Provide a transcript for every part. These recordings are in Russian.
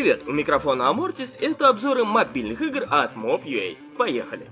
Привет, у микрофона Амортис, это обзоры мобильных игр от Mob.ua. Поехали!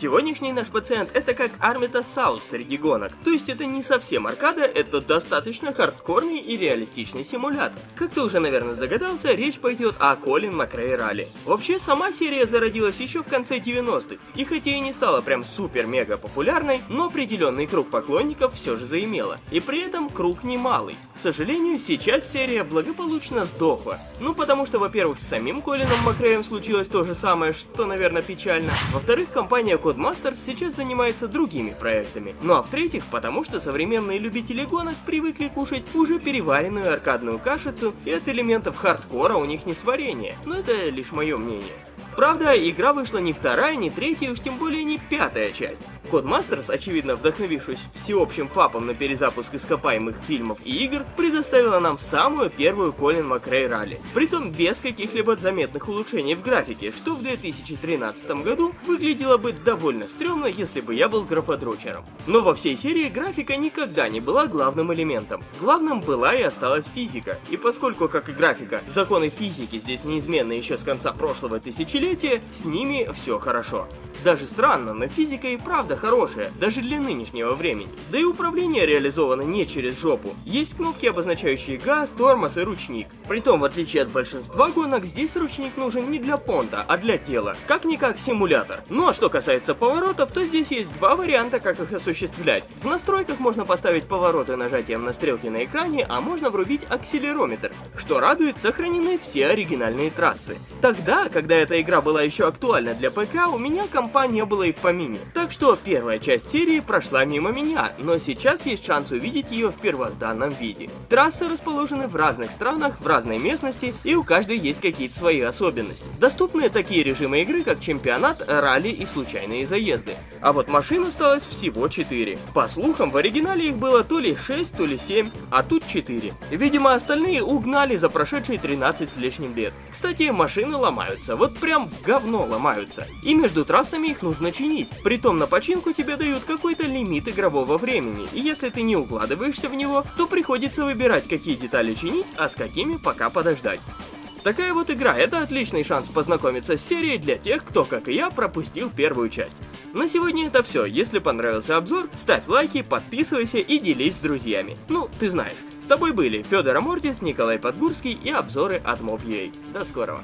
Сегодняшний наш пациент это как Армита Саус среди гонок. То есть это не совсем аркада, это достаточно хардкорный и реалистичный симулятор. Как ты уже, наверное, догадался, речь пойдет о Колин Макрей Ралли. Вообще, сама серия зародилась еще в конце 90-х, и хотя и не стала прям супер-мега популярной, но определенный круг поклонников все же заимела. И при этом круг немалый. К сожалению, сейчас серия благополучно сдохла. Ну, потому что, во-первых, с самим Колином Макреем случилось то же самое, что, наверное, печально. Во-вторых, компания Codemasters сейчас занимается другими проектами. Ну а в-третьих, потому что современные любители гонок привыкли кушать уже переваренную аркадную кашицу, и от элементов хардкора у них не сварение. Но это лишь мое мнение. Правда, игра вышла не вторая, не третья, уж тем более не пятая часть. Codemasters, очевидно вдохновившись всеобщим фапом на перезапуск ископаемых фильмов и игр, предоставила нам самую первую Колин Макрей ралли. Притом без каких-либо заметных улучшений в графике, что в 2013 году выглядело бы довольно стрёмно, если бы я был графодрочером. Но во всей серии графика никогда не была главным элементом. Главным была и осталась физика. И поскольку, как и графика, законы физики здесь неизменны еще с конца прошлого тысячелетия, с ними все хорошо. Даже странно, но физика и правда хорошая, даже для нынешнего времени. Да и управление реализовано не через жопу. Есть кнопки, обозначающие газ, тормоз и ручник. Притом, в отличие от большинства гонок, здесь ручник нужен не для понта, а для тела. Как-никак симулятор. Ну а что касается поворотов, то здесь есть два варианта, как их осуществлять. В настройках можно поставить повороты нажатием на стрелки на экране, а можно врубить акселерометр. Что радует, сохранены все оригинальные трассы. Тогда, когда эта игра была еще актуальна для ПК, у меня компа не было и в помине. Так что первая часть серии прошла мимо меня, но сейчас есть шанс увидеть ее в первозданном виде. Трассы расположены в разных странах, в разной местности, и у каждой есть какие-то свои особенности. Доступны такие режимы игры, как чемпионат, ралли и случайные заезды. А вот машин осталось всего 4. По слухам, в оригинале их было то ли 6, то ли 7, а тут 4. Видимо, остальные угнали за прошедшие 13 с лишним лет. Кстати, машины ломаются, вот прям в говно ломаются. И между трассами их нужно чинить. Притом на починку тебе дают какой-то лимит игрового времени, и если ты не укладываешься в него, то приходится выбирать, какие детали чинить, а с какими пока подождать. Такая вот игра, это отличный шанс познакомиться с серией для тех, кто, как и я, пропустил первую часть. На сегодня это все, если понравился обзор, ставь лайки, подписывайся и делись с друзьями. Ну, ты знаешь. С тобой были Федор Амортис, Николай Подгурский и обзоры от Mob.ua. До скорого.